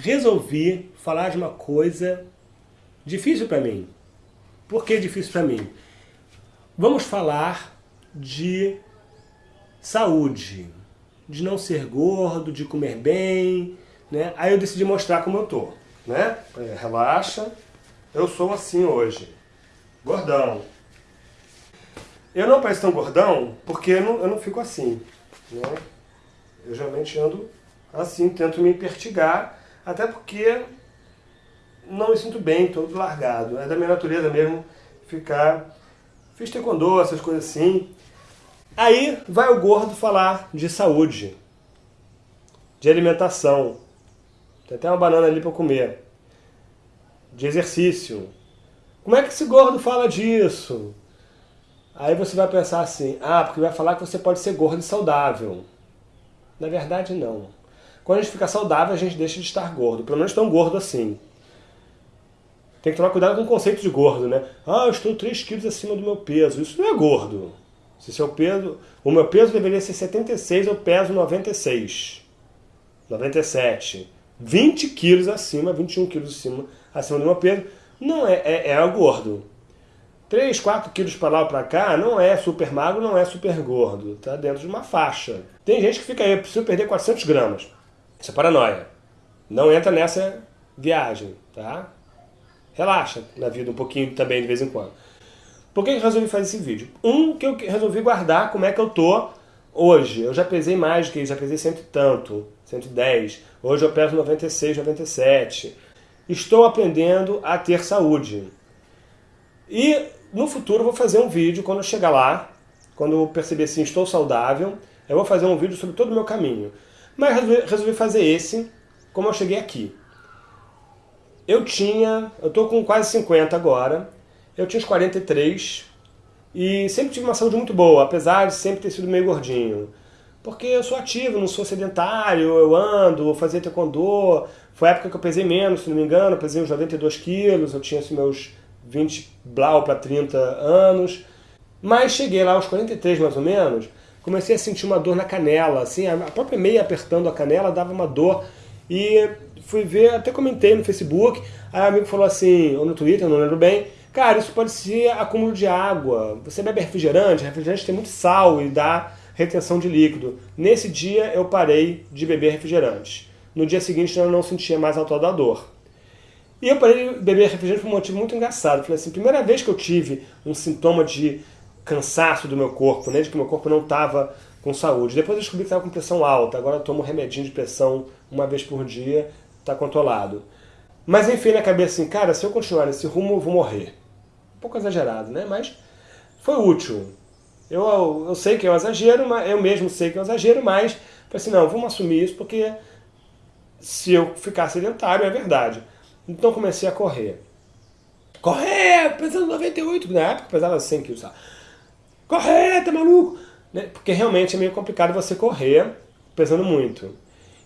resolvi falar de uma coisa difícil para mim. Por que difícil para mim? Vamos falar de saúde, de não ser gordo, de comer bem, né? Aí eu decidi mostrar como eu tô, né? É, relaxa, eu sou assim hoje, gordão. Eu não pareço tão gordão porque eu não, eu não fico assim, né? Eu geralmente ando assim, tento me pertigar, até porque não me sinto bem, todo largado. É da minha natureza mesmo ficar... Fiz taekwondo, essas coisas assim. Aí vai o gordo falar de saúde, de alimentação. Tem até uma banana ali para comer. De exercício. Como é que esse gordo fala disso? Aí você vai pensar assim, ah, porque vai falar que você pode ser gordo e saudável. Na verdade, não. Quando a gente fica saudável, a gente deixa de estar gordo. Pelo menos tão gordo assim. Tem que tomar cuidado com o conceito de gordo, né? Ah, eu estou 3 quilos acima do meu peso. Isso não é gordo. Se seu peso, o meu peso deveria ser 76, eu peso 96. 97. 20 quilos acima, 21 quilos acima, acima do meu peso, não é, é, é gordo. 3, 4 quilos para lá ou para cá não é super magro, não é super gordo. Está dentro de uma faixa. Tem gente que fica aí, preciso perder 400 gramas. Isso é paranoia. Não entra nessa viagem, tá? Relaxa na vida um pouquinho também de vez em quando. Por que eu resolvi fazer esse vídeo? Um, que eu resolvi guardar como é que eu tô hoje. Eu já pesei mais do que isso, já pesei cento e tanto, 110. Hoje eu peso 96, 97. Estou aprendendo a ter saúde. E no futuro eu vou fazer um vídeo, quando eu chegar lá, quando eu perceber assim, estou saudável, eu vou fazer um vídeo sobre todo o meu caminho. Mas resolvi, fazer esse, como eu cheguei aqui. Eu tinha, eu tô com quase 50 agora, eu tinha uns 43 e sempre tive uma saúde muito boa, apesar de sempre ter sido meio gordinho. Porque eu sou ativo, não sou sedentário, eu ando, fazer taekwondo. Foi a época que eu pesei menos, se não me engano, eu pesei uns 92 quilos, eu tinha assim, meus 20 blau para 30 anos. Mas cheguei lá aos 43 mais ou menos, comecei a sentir uma dor na canela, assim, a própria meia apertando a canela dava uma dor. E fui ver, até comentei no Facebook, aí o amigo falou assim, ou no Twitter, não lembro bem, cara, isso pode ser acúmulo de água. Você bebe refrigerante, refrigerante tem muito sal e dá retenção de líquido. Nesse dia eu parei de beber refrigerante. No dia seguinte eu não sentia mais a da dor. E eu parei de beber refrigerante por um motivo muito engraçado. Falei assim, primeira vez que eu tive um sintoma de cansaço do meu corpo, né, de que meu corpo não estava com saúde. Depois eu descobri que estava com pressão alta, agora eu tomo remedinho de pressão uma vez por dia, está controlado. Mas enfim, na cabeça assim, cara, se eu continuar nesse rumo, eu vou morrer. Um pouco exagerado, né? Mas foi útil. Eu, eu, sei que é um exagero, mas eu mesmo sei que é um exagero, mas falei assim, não, vamos assumir isso, porque se eu ficar sedentário, é verdade. Então comecei a correr. Correr! Pesando 98, na época pesava 100 quilos. Correr, tá maluco? Né? Porque realmente é meio complicado você correr pesando muito.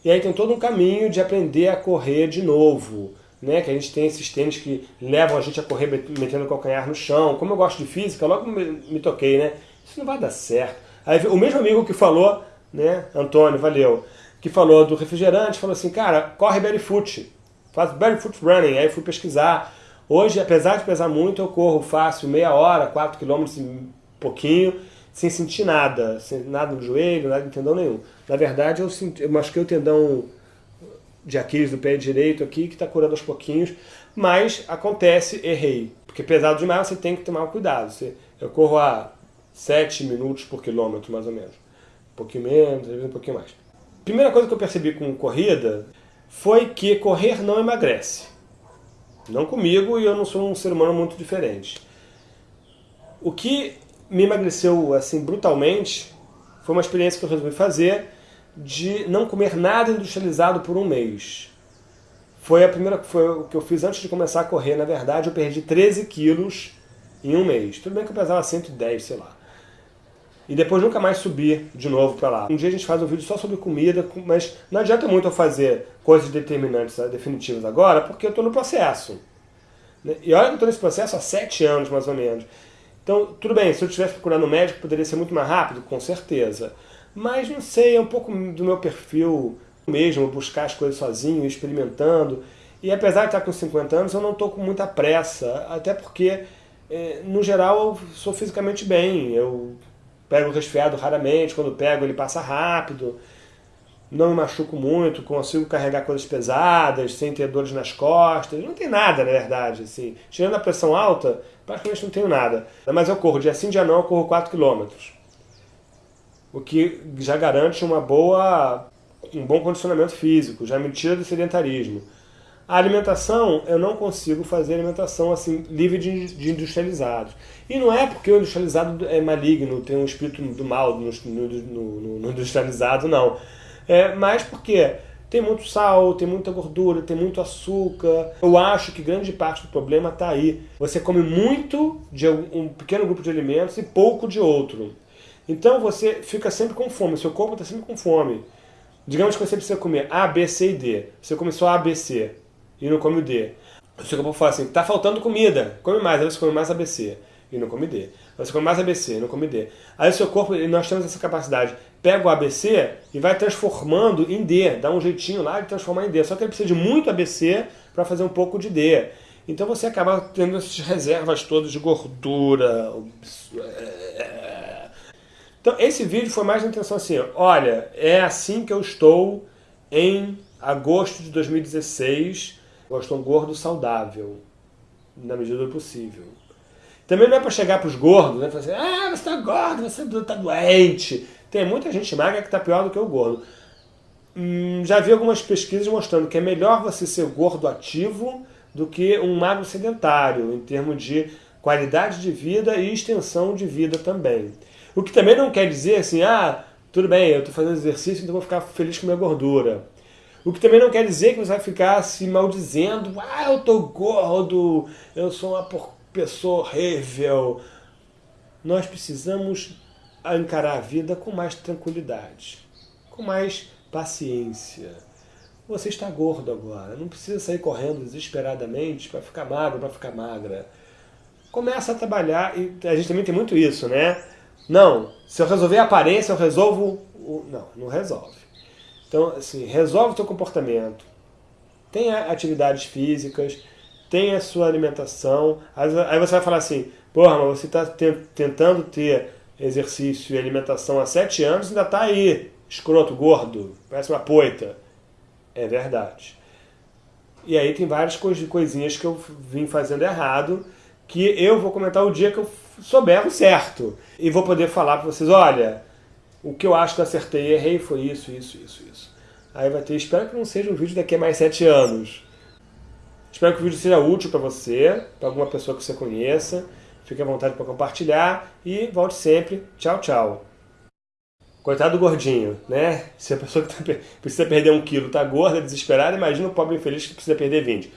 E aí tem todo um caminho de aprender a correr de novo. Né? Que a gente tem esses tênis que levam a gente a correr metendo o calcanhar no chão. Como eu gosto de física, logo me, toquei, né? Isso não vai dar certo. Aí o mesmo amigo que falou, né, Antônio, valeu, que falou do refrigerante, falou assim, cara, corre barefoot, faz barefoot running. Aí fui pesquisar. Hoje, apesar de pesar muito, eu corro fácil meia hora, 4 km pouquinho, sem sentir nada, sem nada no joelho, nada de tendão nenhum. Na verdade, eu, senti, eu machuquei o tendão de Aquiles do pé direito aqui, que está curando aos pouquinhos, mas acontece, errei. Porque pesado demais, você tem que tomar cuidado. Você, eu corro a 7 minutos por quilômetro, mais ou menos. Um pouquinho menos, às vezes um pouquinho mais. Primeira coisa que eu percebi com corrida foi que correr não emagrece. Não comigo, e eu não sou um ser humano muito diferente. O que me emagreceu assim brutalmente foi uma experiência que eu resolvi fazer de não comer nada industrializado por um mês. Foi a primeira foi o que eu fiz antes de começar a correr, na verdade, eu perdi 13 quilos em um mês. Tudo bem que eu pesava 110, sei lá. E depois nunca mais subi de novo para lá. Um dia a gente faz um vídeo só sobre comida, mas não adianta muito eu fazer coisas determinantes, né, definitivas agora, porque eu estou no processo. E olha que eu estou nesse processo há sete anos, mais ou menos. Então, tudo bem, se eu estivesse procurando um médico, poderia ser muito mais rápido, com certeza. Mas, não sei, é um pouco do meu perfil mesmo buscar as coisas sozinho, experimentando. E apesar de estar com 50 anos, eu não estou com muita pressa, até porque, é, no geral, eu sou fisicamente bem. Eu pego resfriado raramente, quando pego ele passa rápido, não me machuco muito, consigo carregar coisas pesadas, sem ter dores nas costas, não tem nada, na verdade, assim. Tirando a pressão alta, praticamente não tenho nada. Mas eu corro, dia sim, dia não, eu corro 4 km. O que já garante uma boa, um bom condicionamento físico, já me tira do sedentarismo. A alimentação, eu não consigo fazer alimentação assim livre de, de industrializados. E não é porque o industrializado é maligno, tem um espírito do mal no, no, no, no industrializado, não. É, mas porque tem muito sal, tem muita gordura, tem muito açúcar. Eu acho que grande parte do problema está aí. Você come muito de um pequeno grupo de alimentos e pouco de outro. Então você fica sempre com fome, seu corpo está sempre com fome. Digamos que você precisa comer A, B, C e D. Você come só A, B, C e não come o D. O seu corpo fala assim, tá faltando comida, come mais, aí você come mais ABC e não come D. Você come mais ABC, não come D. Aí o seu corpo, nós temos essa capacidade, pega o ABC e vai transformando em D, dá um jeitinho lá de transformar em D. Só que ele precisa de muito ABC para fazer um pouco de D. Então você acaba tendo essas reservas todas de gordura. Então esse vídeo foi mais na intenção assim, olha, é assim que eu estou em agosto de 2016, eu estou um gordo saudável, na medida do possível. Também não é para chegar para os gordos, né? Falar assim, ah, você está gordo, você está doente. Tem muita gente magra que está pior do que o gordo. Hum, já vi algumas pesquisas mostrando que é melhor você ser gordo ativo do que um magro sedentário, em termos de qualidade de vida e extensão de vida também. O que também não quer dizer assim, ah, tudo bem, eu estou fazendo exercício, então vou ficar feliz com minha gordura. O que também não quer dizer que você vai ficar se maldizendo, ah, eu tô gordo, eu sou uma pessoa horrível. Nós precisamos encarar a vida com mais tranquilidade, com mais paciência. Você está gordo agora, não precisa sair correndo desesperadamente para ficar magro, para ficar magra. Começa a trabalhar, e a gente também tem muito isso, né? Não, se eu resolver a aparência, eu resolvo... O... Não, não resolve. Então, assim, resolve o teu comportamento, tenha atividades físicas, tenha a sua alimentação. Aí você vai falar assim, porra, mas você está tentando ter exercício e alimentação há sete anos ainda está aí, escroto, gordo, parece uma poita. É verdade. E aí tem várias coisinhas que eu vim fazendo errado, que eu vou comentar o dia que eu souber o certo. E vou poder falar para vocês, olha, o que eu acho que eu acertei e errei foi isso, isso, isso, isso. Aí vai ter, espero que não seja um vídeo daqui a mais sete anos. Espero que o vídeo seja útil para você, para alguma pessoa que você conheça. Fique à vontade para compartilhar e volte sempre. Tchau, tchau. Coitado do gordinho, né? Se a pessoa que tá, precisa perder um quilo está gorda, desesperada, imagina o pobre infeliz que precisa perder 20.